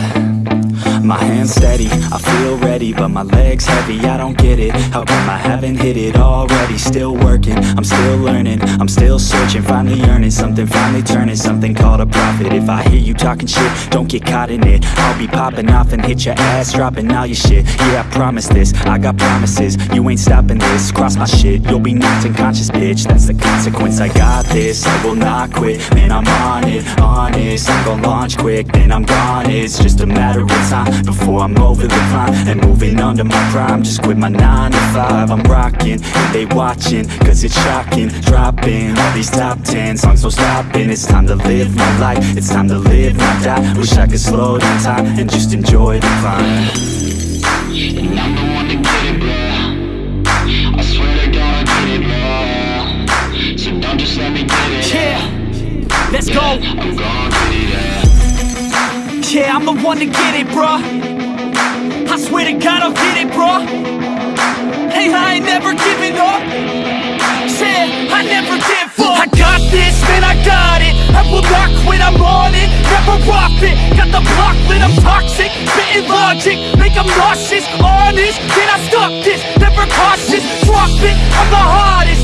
Yeah steady, I feel ready But my legs heavy, I don't get it. How come I haven't hit it already? Still working, I'm still learning. I'm still searching, finally earning Something finally turning, something called a profit. If I hear you talking shit, don't get caught in it. I'll be popping off and hit your ass Dropping all your shit, yeah I promise this. I got promises, you ain't stopping this. Cross my shit, you'll be knocked unconscious bitch. That's the consequence, I got this. I will not quit, man I'm on it. Honest, I'm gonna launch quick. Then I'm gone, it's just a matter of time Before I'm over the climb And moving under my prime. Just quit my 9 to 5 I'm rocking, they watching Cause it's shocking, dropping All these top 10 songs, no stopping. It's time to live my life. It's time to live, my die. Wish I could slow down time And just enjoy the climb. And I'm the one to get it, bro. I swear to God I get it, bro. So don't just let me get it. Yeah, let's go. I'm gon' get it, yeah. Yeah, I'm the one to get it, bruh. I swear to God, I'll get it, bro Hey, I ain't never giving up. Said I never give up. I got this, man, I got it. I will not quit, I'm on it. Never off it. Got the block lit, I'm toxic. Spitting logic, make 'em nauseous. Honest, can I stop this? Never cautious, drop it. I'm the hardest.